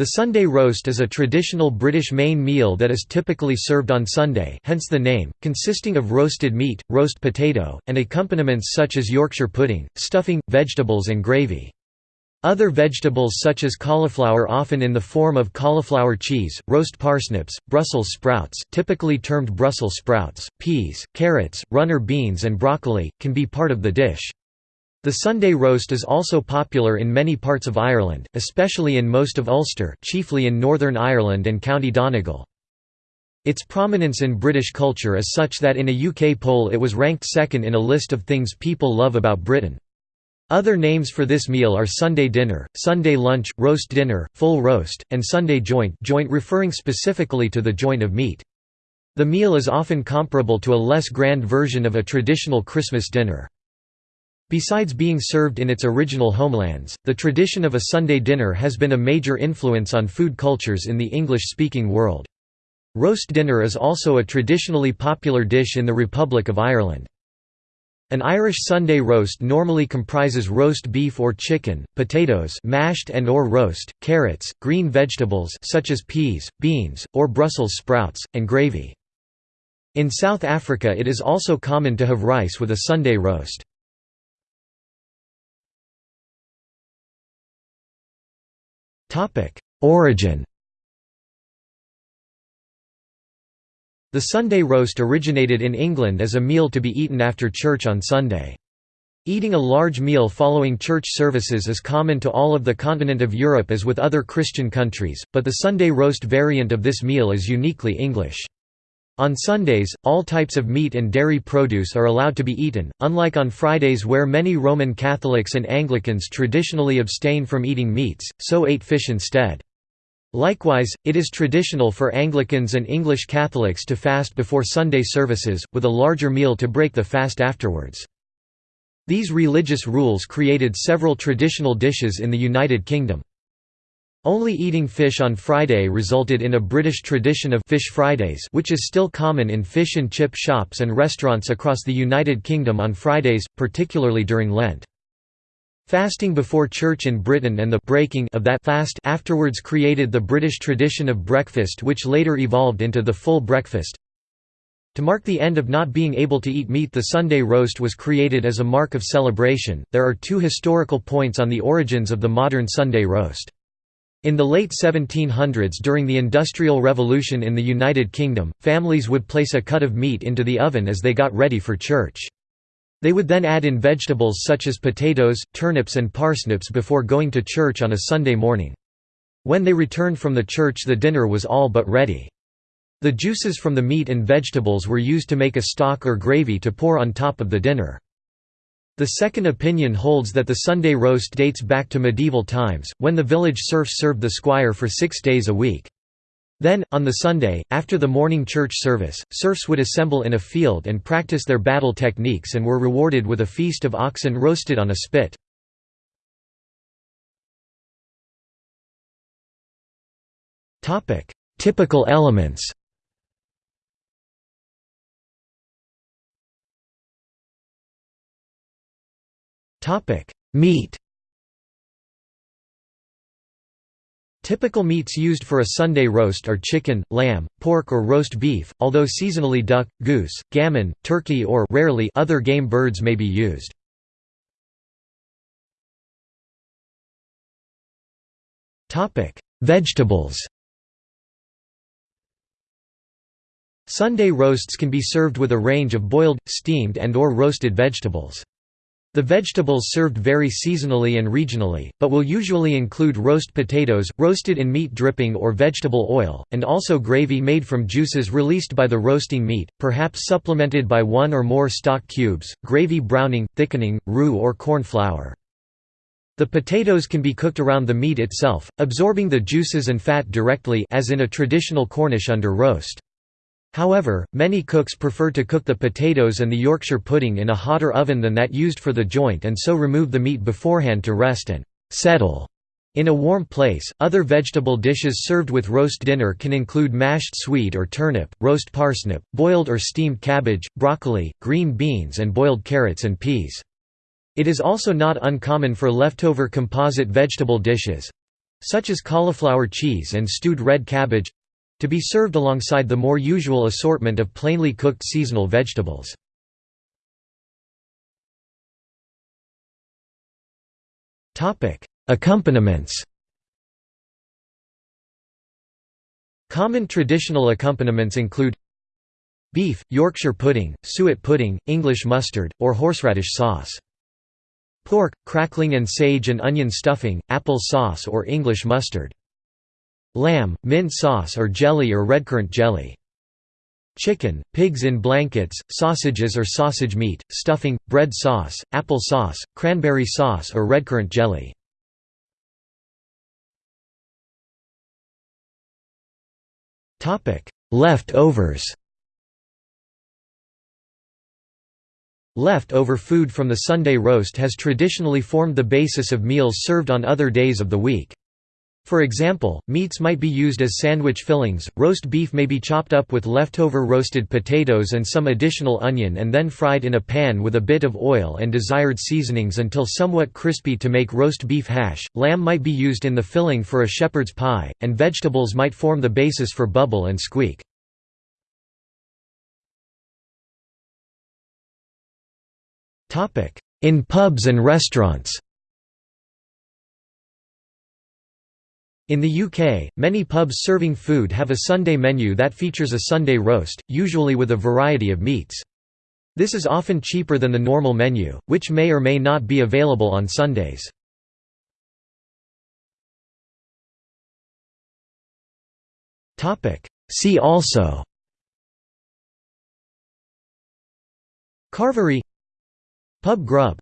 The Sunday roast is a traditional British main meal that is typically served on Sunday hence the name, consisting of roasted meat, roast potato, and accompaniments such as Yorkshire pudding, stuffing, vegetables and gravy. Other vegetables such as cauliflower often in the form of cauliflower cheese, roast parsnips, Brussels sprouts typically termed Brussels sprouts, peas, carrots, runner beans and broccoli, can be part of the dish. The Sunday roast is also popular in many parts of Ireland, especially in most of Ulster chiefly in Northern Ireland and County Donegal. Its prominence in British culture is such that in a UK poll it was ranked second in a list of things people love about Britain. Other names for this meal are Sunday dinner, Sunday lunch, roast dinner, full roast, and Sunday joint joint referring specifically to the joint of meat. The meal is often comparable to a less grand version of a traditional Christmas dinner. Besides being served in its original homelands, the tradition of a Sunday dinner has been a major influence on food cultures in the English-speaking world. Roast dinner is also a traditionally popular dish in the Republic of Ireland. An Irish Sunday roast normally comprises roast beef or chicken, potatoes mashed and or roast, carrots, green vegetables such as peas, beans, or Brussels sprouts, and gravy. In South Africa it is also common to have rice with a Sunday roast. Origin The Sunday roast originated in England as a meal to be eaten after church on Sunday. Eating a large meal following church services is common to all of the continent of Europe as with other Christian countries, but the Sunday roast variant of this meal is uniquely English. On Sundays, all types of meat and dairy produce are allowed to be eaten, unlike on Fridays where many Roman Catholics and Anglicans traditionally abstain from eating meats, so ate fish instead. Likewise, it is traditional for Anglicans and English Catholics to fast before Sunday services, with a larger meal to break the fast afterwards. These religious rules created several traditional dishes in the United Kingdom. Only eating fish on Friday resulted in a British tradition of Fish Fridays which is still common in fish and chip shops and restaurants across the United Kingdom on Fridays, particularly during Lent. Fasting before church in Britain and the breaking of that fast afterwards created the British tradition of breakfast which later evolved into the full breakfast. To mark the end of not being able to eat meat the Sunday roast was created as a mark of celebration. There are two historical points on the origins of the modern Sunday roast. In the late 1700s during the Industrial Revolution in the United Kingdom, families would place a cut of meat into the oven as they got ready for church. They would then add in vegetables such as potatoes, turnips and parsnips before going to church on a Sunday morning. When they returned from the church the dinner was all but ready. The juices from the meat and vegetables were used to make a stock or gravy to pour on top of the dinner. The second opinion holds that the Sunday roast dates back to medieval times, when the village serfs served the squire for six days a week. Then, on the Sunday, after the morning church service, serfs would assemble in a field and practice their battle techniques and were rewarded with a feast of oxen roasted on a spit. Typical elements Topic: Meat. Typical meats used for a Sunday roast are chicken, lamb, pork or roast beef, although seasonally duck, goose, gammon, turkey or rarely other game birds may be used. Topic: Vegetables. Sunday roasts can be served with a range of boiled, steamed and or roasted vegetables. The vegetables served vary seasonally and regionally, but will usually include roast potatoes, roasted in meat dripping or vegetable oil, and also gravy made from juices released by the roasting meat, perhaps supplemented by one or more stock cubes, gravy browning, thickening, roux or corn flour. The potatoes can be cooked around the meat itself, absorbing the juices and fat directly as in a traditional Cornish under roast. However, many cooks prefer to cook the potatoes and the Yorkshire pudding in a hotter oven than that used for the joint and so remove the meat beforehand to rest and settle in a warm place. Other vegetable dishes served with roast dinner can include mashed swede or turnip, roast parsnip, boiled or steamed cabbage, broccoli, green beans, and boiled carrots and peas. It is also not uncommon for leftover composite vegetable dishes such as cauliflower cheese and stewed red cabbage to be served alongside the more usual assortment of plainly cooked seasonal vegetables. Accompaniments Common traditional accompaniments include Beef, Yorkshire pudding, suet pudding, English mustard, or horseradish sauce. Pork, crackling and sage and onion stuffing, apple sauce or English mustard. Lamb, mint sauce or jelly or redcurrant jelly. Chicken, pigs in blankets, sausages or sausage meat, stuffing, bread sauce, apple sauce, cranberry sauce or redcurrant jelly. Leftovers Left-over food from the Sunday roast has traditionally formed the basis of meals served on other days of the week. For example, meats might be used as sandwich fillings, roast beef may be chopped up with leftover roasted potatoes and some additional onion and then fried in a pan with a bit of oil and desired seasonings until somewhat crispy to make roast beef hash, lamb might be used in the filling for a shepherd's pie, and vegetables might form the basis for bubble and squeak. In pubs and restaurants In the UK, many pubs serving food have a Sunday menu that features a Sunday roast, usually with a variety of meats. This is often cheaper than the normal menu, which may or may not be available on Sundays. See also Carvery Pub grub